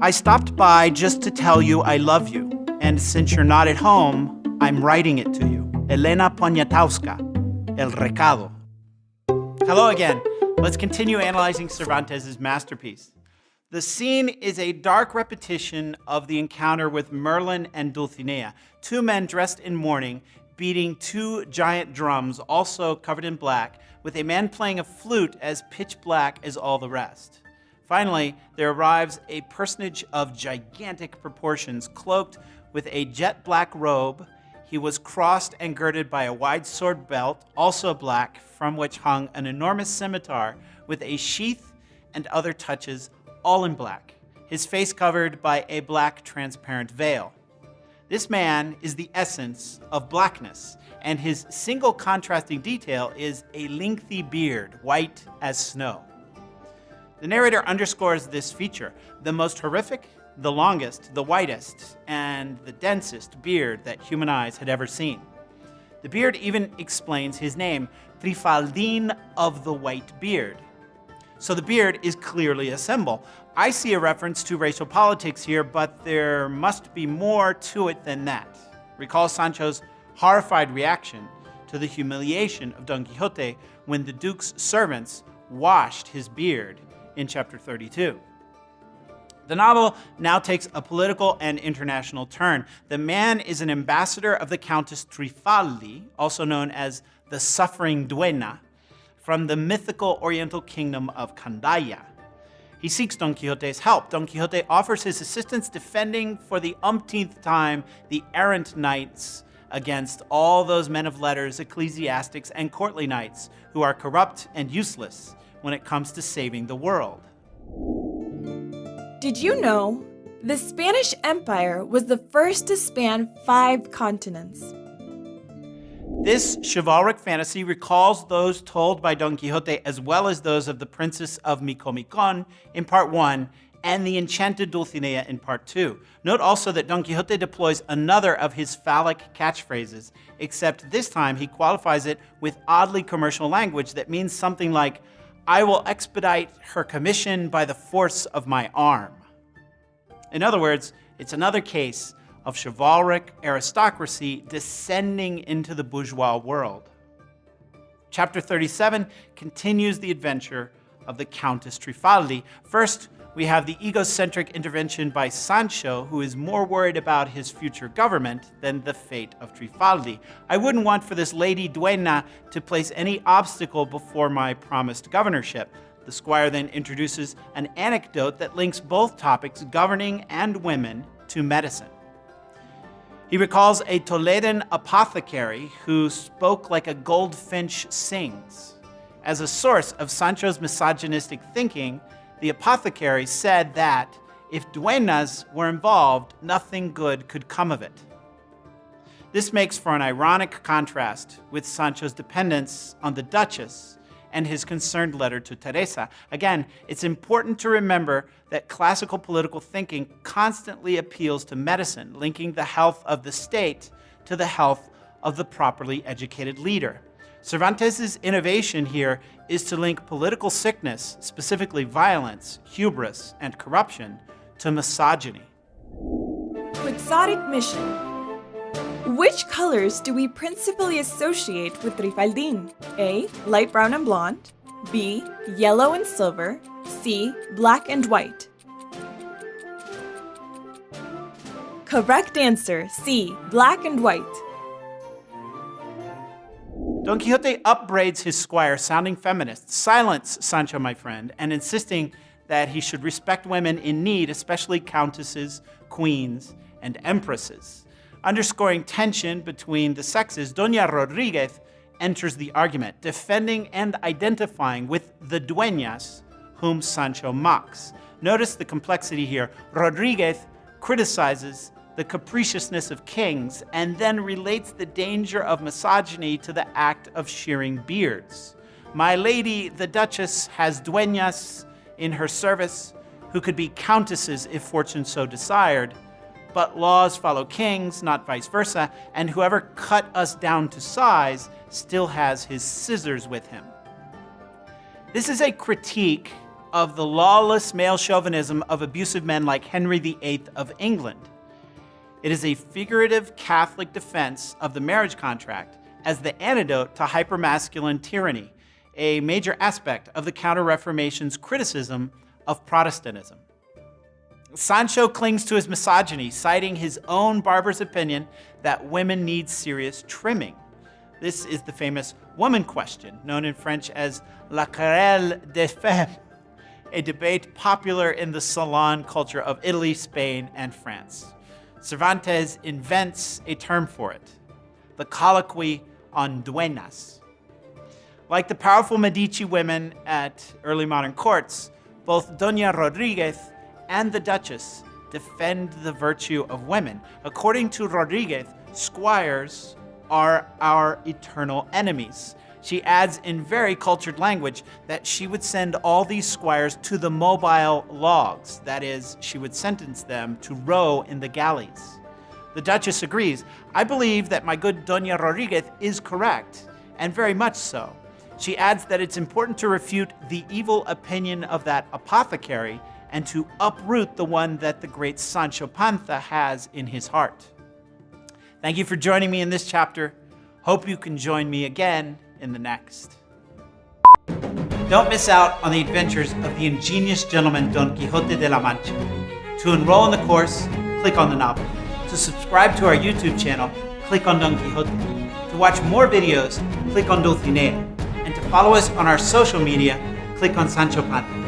I stopped by just to tell you I love you. And since you're not at home, I'm writing it to you. Elena Poniatowska, El Recado. Hello again. Let's continue analyzing Cervantes' masterpiece. The scene is a dark repetition of the encounter with Merlin and Dulcinea, two men dressed in mourning, beating two giant drums, also covered in black, with a man playing a flute as pitch black as all the rest. Finally, there arrives a personage of gigantic proportions, cloaked with a jet black robe. He was crossed and girded by a wide sword belt, also black, from which hung an enormous scimitar with a sheath and other touches all in black, his face covered by a black transparent veil. This man is the essence of blackness, and his single contrasting detail is a lengthy beard, white as snow. The narrator underscores this feature, the most horrific, the longest, the whitest, and the densest beard that human eyes had ever seen. The beard even explains his name, Trifaldin of the White Beard, so the beard is clearly a symbol. I see a reference to racial politics here, but there must be more to it than that. Recall Sancho's horrified reaction to the humiliation of Don Quixote when the Duke's servants washed his beard in chapter 32. The novel now takes a political and international turn. The man is an ambassador of the Countess Trifaldi, also known as the Suffering Duenna, from the mythical oriental kingdom of Candaya. He seeks Don Quixote's help. Don Quixote offers his assistance defending for the umpteenth time the errant knights against all those men of letters, ecclesiastics, and courtly knights who are corrupt and useless when it comes to saving the world. Did you know the Spanish Empire was the first to span five continents? This chivalric fantasy recalls those told by Don Quixote as well as those of the Princess of Micomicon in part 1 and the enchanted Dulcinea in part 2. Note also that Don Quixote deploys another of his phallic catchphrases, except this time he qualifies it with oddly commercial language that means something like, I will expedite her commission by the force of my arm. In other words, it's another case of chivalric aristocracy descending into the bourgeois world. Chapter 37 continues the adventure of the Countess Trifaldi. First, we have the egocentric intervention by Sancho, who is more worried about his future government than the fate of Trifaldi. I wouldn't want for this Lady Duenna to place any obstacle before my promised governorship. The squire then introduces an anecdote that links both topics, governing and women, to medicine. He recalls a Toledan apothecary who spoke like a goldfinch sings. As a source of Sancho's misogynistic thinking, the apothecary said that if duenas were involved, nothing good could come of it. This makes for an ironic contrast with Sancho's dependence on the Duchess and his concerned letter to Teresa. Again, it's important to remember that classical political thinking constantly appeals to medicine, linking the health of the state to the health of the properly educated leader. Cervantes' innovation here is to link political sickness, specifically violence, hubris, and corruption, to misogyny. Quixotic mission which colors do we principally associate with Trifaldin? A. Light brown and blonde. B. Yellow and silver. C. Black and white. Correct answer, C. Black and white. Don Quixote upbraids his squire, sounding feminist. Silence, Sancho, my friend, and insisting that he should respect women in need, especially countesses, queens, and empresses. Underscoring tension between the sexes, Doña Rodriguez enters the argument, defending and identifying with the dueñas whom Sancho mocks. Notice the complexity here. Rodriguez criticizes the capriciousness of kings and then relates the danger of misogyny to the act of shearing beards. My lady, the Duchess, has dueñas in her service who could be countesses if fortune so desired, but laws follow kings, not vice versa, and whoever cut us down to size still has his scissors with him. This is a critique of the lawless male chauvinism of abusive men like Henry VIII of England. It is a figurative Catholic defense of the marriage contract as the antidote to hypermasculine tyranny, a major aspect of the Counter Reformation's criticism of Protestantism. Sancho clings to his misogyny, citing his own barber's opinion that women need serious trimming. This is the famous woman question, known in French as la querelle des femmes, a debate popular in the salon culture of Italy, Spain, and France. Cervantes invents a term for it, the colloquy on duenas. Like the powerful Medici women at early modern courts, both Doña Rodriguez and the Duchess defend the virtue of women. According to Rodriguez, squires are our eternal enemies. She adds in very cultured language that she would send all these squires to the mobile logs. That is, she would sentence them to row in the galleys. The Duchess agrees. I believe that my good Doña Rodriguez is correct, and very much so. She adds that it's important to refute the evil opinion of that apothecary and to uproot the one that the great Sancho Panza has in his heart. Thank you for joining me in this chapter. Hope you can join me again in the next. Don't miss out on the adventures of the ingenious gentleman Don Quixote de la Mancha. To enroll in the course, click on the novel. To subscribe to our YouTube channel, click on Don Quixote. To watch more videos, click on Dulcinea. And to follow us on our social media, click on Sancho Panza.